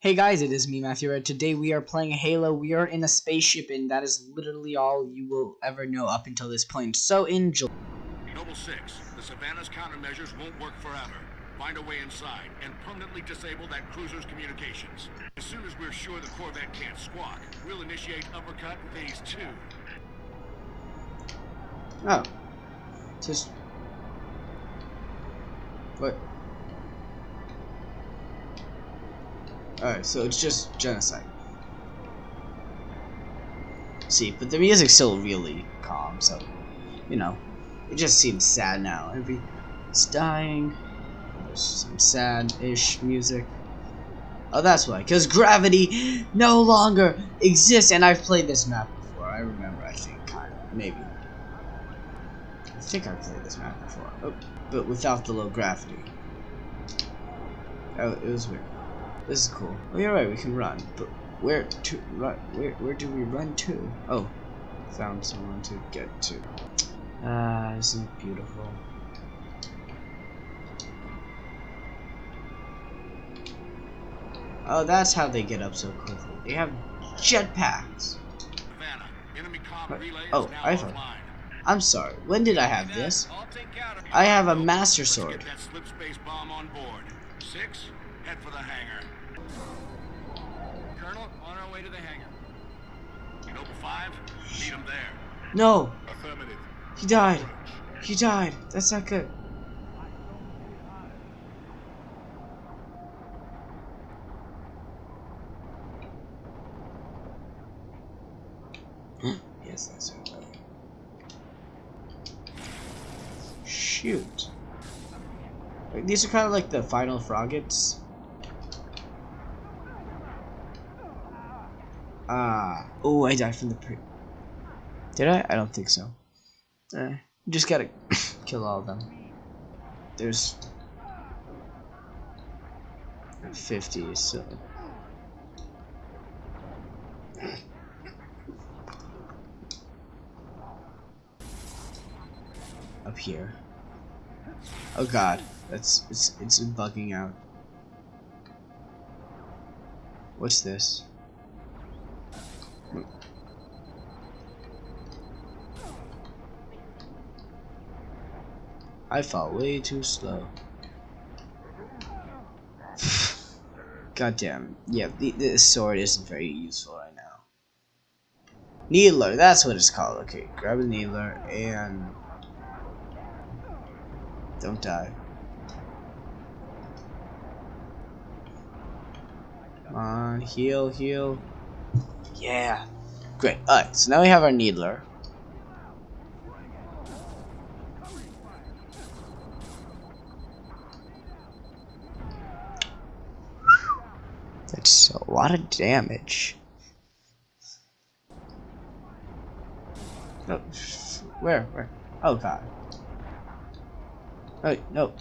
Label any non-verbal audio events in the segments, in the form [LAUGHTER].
Hey guys, it is me, Matthew Red. Today we are playing Halo. We are in a spaceship, and that is literally all you will ever know up until this point. So enjoy. Noble 6, the Savannah's countermeasures won't work forever. Find a way inside and permanently disable that cruiser's communications. As soon as we're sure the Corvette can't squawk, we'll initiate uppercut phase 2. Oh. Just... What? Alright, so it's just genocide. See, but the music's still really calm, so, you know, it just seems sad now. Everyone's dying. There's some sad-ish music. Oh, that's why. Because gravity no longer exists. And I've played this map before. I remember, I think, kind of. Maybe. I think I've played this map before. Oh, but without the low gravity. Oh, it was weird. This is cool. Oh, you're right. We can run. But where to run? Where, where do we run to? Oh, found someone to get to. Ah, isn't it beautiful? Oh, that's how they get up so quickly. They have jetpacks. Savannah, enemy comm relay Oh, now I thought. I'm sorry. When did I have this? I'll take care of it. I have a master sword. Get that slip space bomb on board. Six, head for the hangar. Colonel, on our way to the hangar. Noble 5, meet him there. No, Affirmative. he died. He died. That's not good. [GASPS] yes, that's it. Shoot. These are kind of like the final froggets. Ah. Oh, I died from the pre. Did I? I don't think so. Eh, just gotta [LAUGHS] kill all of them. There's 50, so. Up here. Oh god, that's it's it's bugging out. What's this? I fought way too slow. [SIGHS] God damn. Yeah, the, this sword isn't very useful right now. Needler, that's what it's called. Okay, grab a needler and... Don't die. Come on, heal, heal. Yeah. Great. Alright, so now we have our needler. That's a lot of damage. No, where, where? Oh god. Oh, no.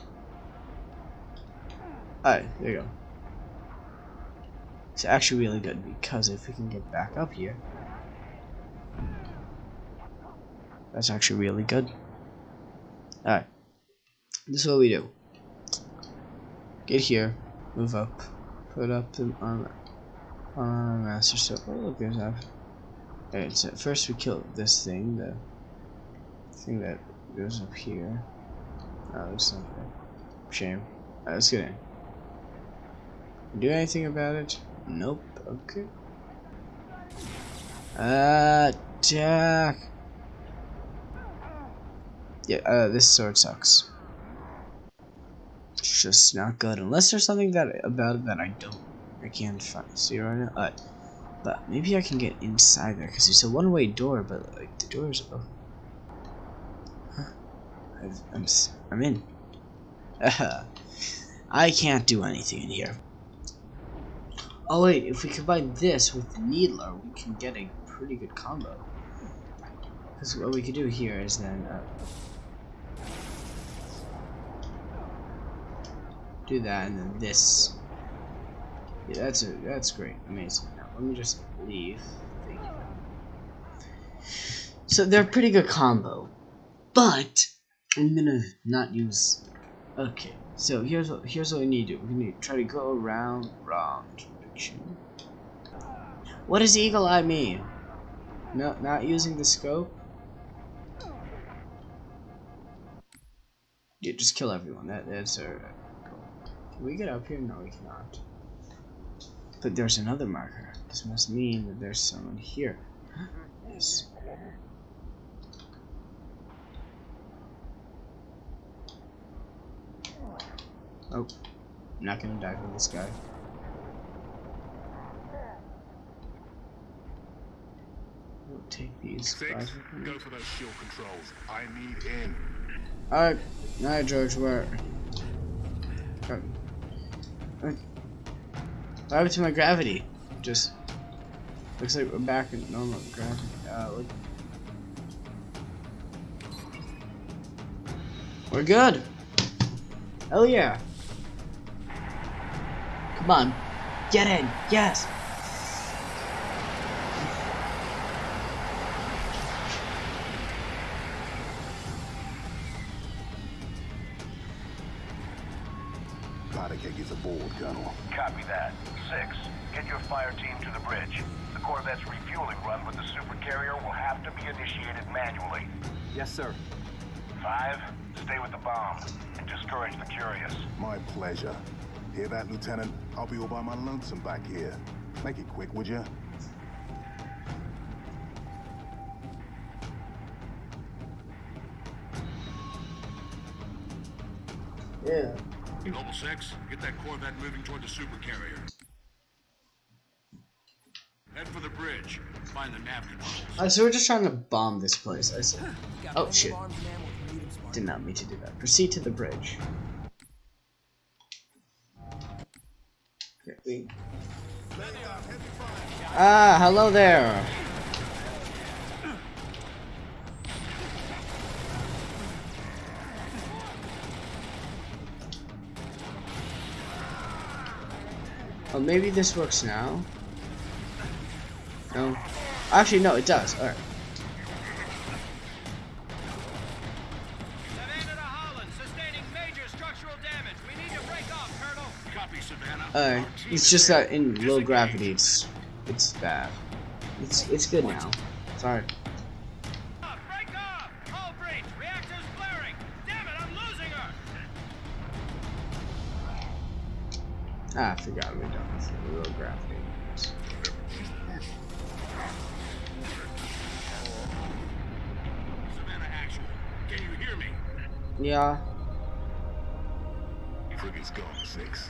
Alright, there you go. It's actually really good because if we can get back up here, that's actually really good. Alright. This is what we do. Get here, move up, put up the armor on master so oh look there's that Alright, so first we kill this thing, the thing that goes up here. Oh, there's something. Shame. Alright, let's get in. Do anything about it? Nope. Okay. Attack! Yeah, uh, this sword sucks. It's just not good. Unless there's something that about it that I don't, I can't find, see right now. Uh, but maybe I can get inside there because it's a one-way door. But like the doors, oh, huh. I've, I'm s- I'm in. [LAUGHS] I can't do anything in here. Oh wait, if we combine this with the needler, we can get a pretty good combo. Because what we could do here is then. Uh, do that and then this. Yeah, that's a that's great, amazing. Now let me just leave. Thank you. So they're a pretty good combo, but I'm gonna not use. Okay, so here's what here's what we need to do. We need to try to go around, round, What does eagle eye mean? No, not using the scope? Yeah, just kill everyone. That, that's goal. Can we get up here? No, we cannot. But there's another marker. This must mean that there's someone here. [GASPS] yes. Oh, I'm not gonna die for this guy. We'll take these Six, guys with me. go for those shield controls. I need in. Alright, alright, George, where? What happened to my gravity? Just looks like we're back in normal gravity. Uh, look. We're good. Hell yeah. Come on, get in. Yes. Powder keg is aboard, Colonel. Copy that. Six, get your fire team to the bridge. The Corvette's refueling run with the supercarrier will have to be initiated manually. Yes, sir. Five, stay with the bomb and discourage the curious. My pleasure. Hear that, Lieutenant? I'll be all by my lonesome back here. Make it quick, would you? Yeah. Noble 6, get that Corvette moving toward the supercarrier. Head for the bridge. Find the nav controls. Uh, so we're just trying to bomb this place. I see. Oh shit. Did not mean to do that. Proceed to the bridge. Ah, hello there. Oh, maybe this works now. No. Actually, no, it does. Alright. Savannah to Holland, sustaining major structural damage. We need to break off, Colonel. Copy, Savannah. Alright. Our team It's just that in low gravity, it's it's bad. It's it's good now. Sorry. Ah, I forgot we're done with the low gravity. Savannah Actual. Can you hear me? Yeah. Frigate's gone, Six.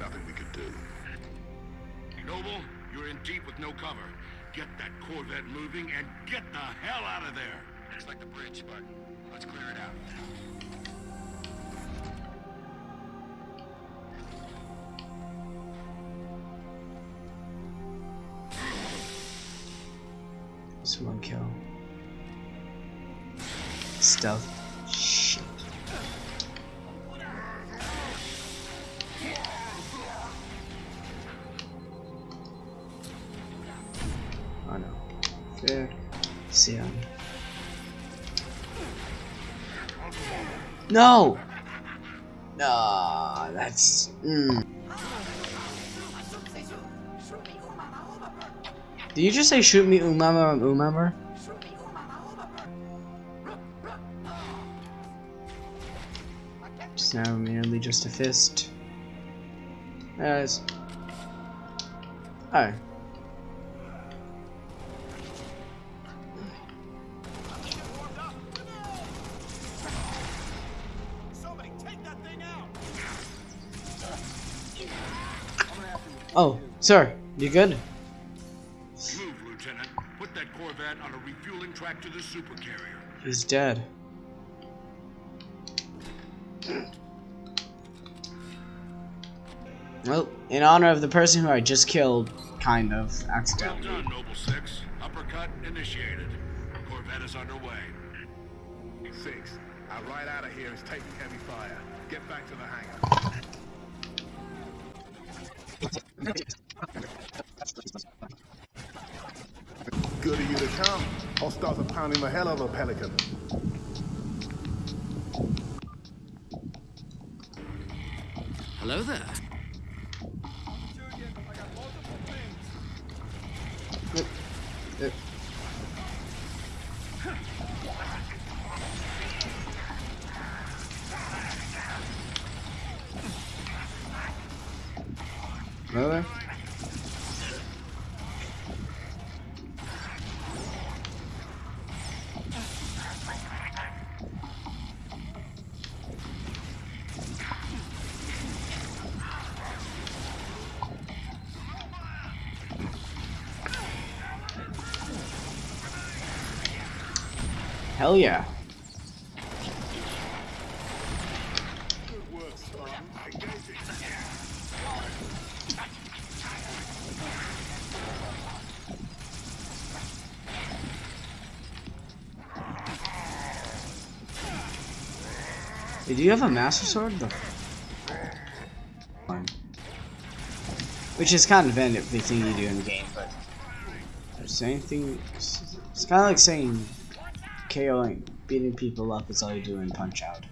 Nothing we could do. Noble, you're in deep with no cover. Get that Corvette moving and get the hell out of there. Looks like the bridge, but let's clear it out. Stealth. Shit. Oh no. Fair. Sion. No! Nah, that's. Mm. Did you just say shoot me umama umama? It's now merely just a fist. As. Oh. Somebody take that thing out. Oh, sir, you good? Move, Lieutenant. Put that Corvette on a refueling track to the supercarrier. He's dead. Well, in honor of the person who I just killed, kind of, Well accidentally. done, Noble 6. Uppercut initiated. Corvette is underway. Six, our ride out of here is taking heavy fire. Get back to the hangar. Good of you to come. Hostiles are pounding the hell out of a pelican. Hello there. Uh, Really? Hell yeah. Hey, do you have a master sword? The. Which is kind of everything you do in the game, but there's anything. It's kind of like saying KOing, beating people up is all you do in Punch Out.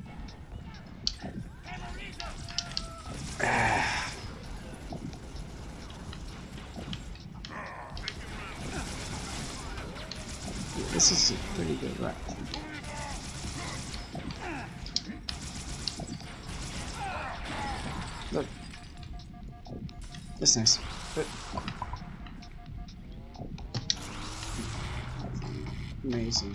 [SIGHS] this is a pretty good rep. Look. That's nice. But amazing.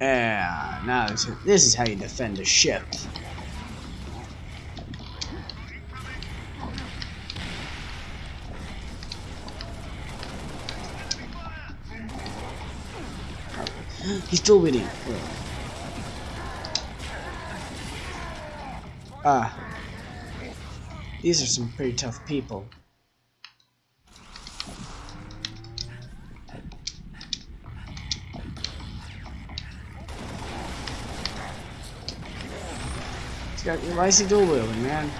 Yeah, now this, this is how you defend a ship. He's still winning. Ah. These are some pretty tough people. Why is he dual wielding, man?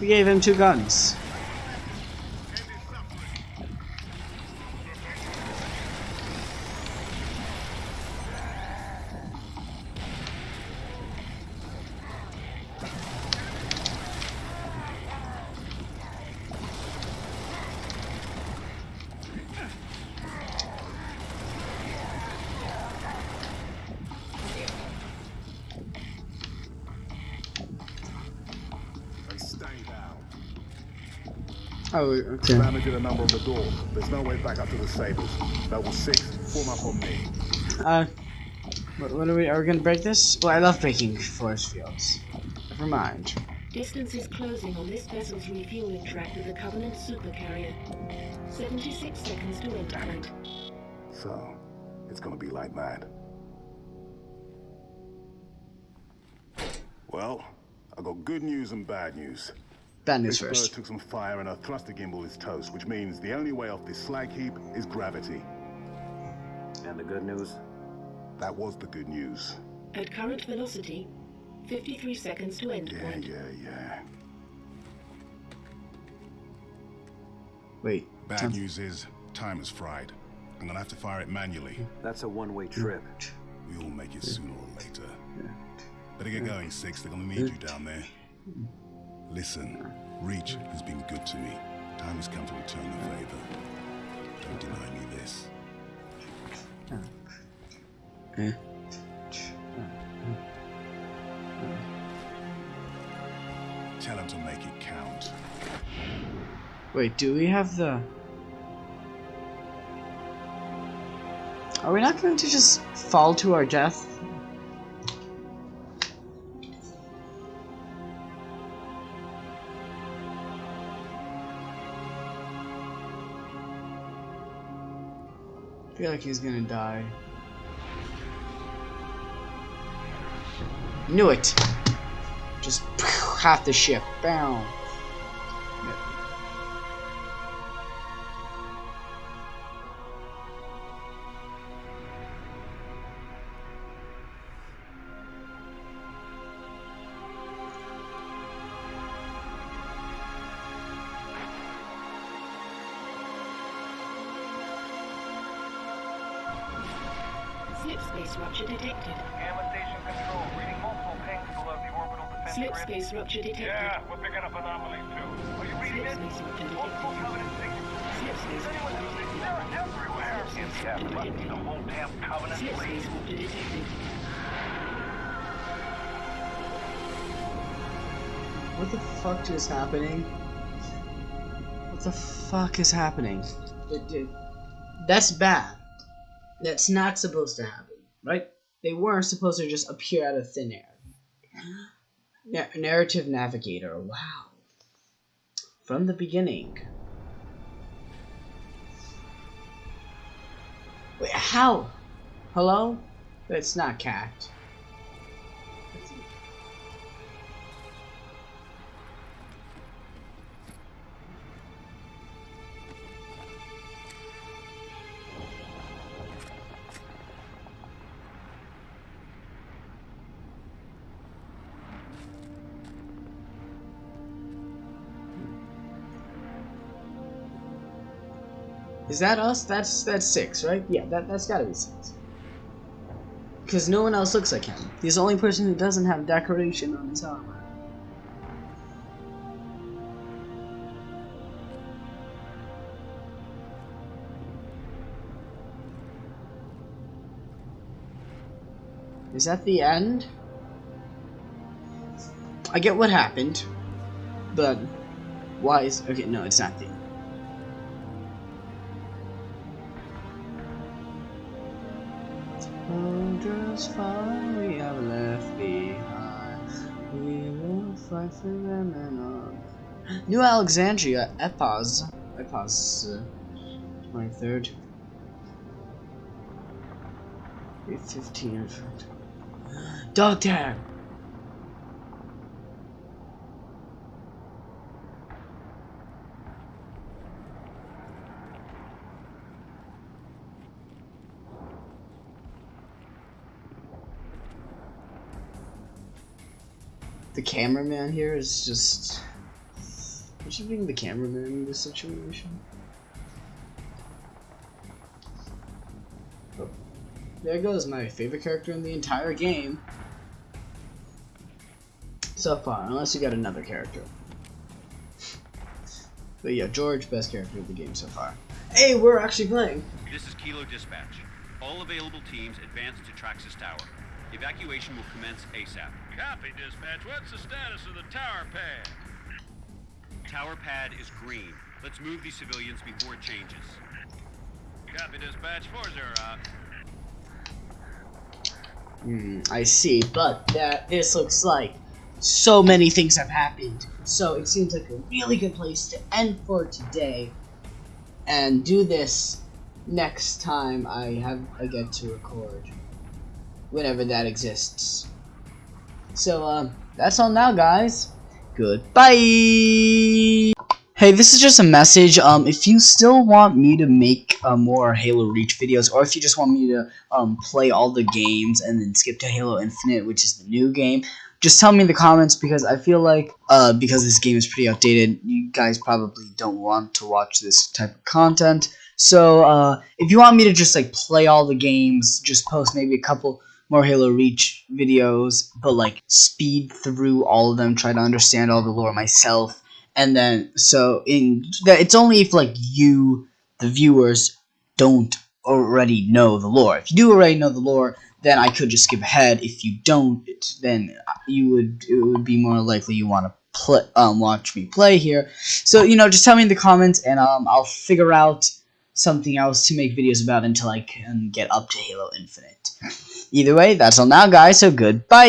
We gave him two guns. Oh, okay. Damaging a number on the door. There's no way back up to the Sabres. Level 6, form up on me. Uh, what, what are we? Are we gonna break this? Well, I love breaking force fields. Never mind. Distance is closing on this vessel's refueling track with the Covenant supercarrier. 76 seconds to enter point. So, it's gonna be like that. Well, I got good news and bad news. Bad news This bird first. took some fire and our thruster gimbal is toast, which means the only way off this slag heap is gravity. And the good news? That was the good news. At current velocity, 53 seconds to end Yeah, point. yeah, yeah. Wait. Bad time- news is, time is fried. I'm gonna have to fire it manually. That's a one-way trip. We all make it sooner or later. Better get going, Six. They're gonna need you down there. Listen, Reach has been good to me. Time has come to return the favor. Don't deny me this. Tell him to make it count. Wait, do we have the? Are we not going to just fall to our death? I feel like he's gonna die. Knew it! Just half the ship. Bam! Rupture detected. Gamma station control, reading multiple pings below the orbital defense Slip grid. space rupture detected. Yeah, we're picking up anomalies too. Are you reading Slip it? space rupture Multiple covenant signatures. Slip space rupture detected. They're everywhere. Yeah, but the whole damn covenant Slip fleet. space rupture detected. What the fuck is happening? What the fuck is happening? Dude, dude, That's bad. That's not supposed to happen, right? They weren't supposed to just appear out of thin air. Na- narrative Navigator, wow. From the beginning. Wait, how? Hello? It's not cat. Is that us? That's that's six, right? Yeah, that that's gotta be six. Because no one else looks like him. He's the only person who doesn't have decoration on his armor. Is that the end? I get what happened, but why is okay? No, it's not the end. Far we have left behind. We will fight for them and. New Alexandria, Epos. Epos, uh, 23rd. 815. Dog the cameraman here is just. What should being the cameraman in this situation? Oh. There goes my favorite character in the entire game. So far, unless you got another character. But yeah, George, best character of the game so far. Hey, we're actually playing. This is Kilo Dispatch. All available teams advance to Traxus Tower. Evacuation will commence ASAP. Copy, dispatch. What's the status of the tower pad? Tower pad is green. Let's move these civilians before it changes. Copy, dispatch. Four zero out. Hmm, I see, but that this looks like so many things have happened. So it seems like a really good place to end for today, and do this next time I have I get to record, whenever that exists. So uh, that's all now, guys. Goodbye. Hey, this is just a message. Um, if you still want me to make uh, more Halo Reach videos, or if you just want me to um, play all the games and then skip to Halo Infinite, which is the new game, just tell me in the comments because I feel like uh, because this game is pretty outdated, you guys probably don't want to watch this type of content. So uh, if you want me to just like play all the games, just post maybe a couple more Halo Reach videos, but like speed through all of them, try to understand all the lore myself. And then so in that it's only if like you the viewers don't already know the lore. If you do already know the lore then i could just skip ahead. If you don't then you would it would be more likely you want to play um watch me play here. So you know just tell me in the comments and um i'll figure out something else to make videos about until i can get up to halo infinite [LAUGHS] either way that's all now guys so goodbye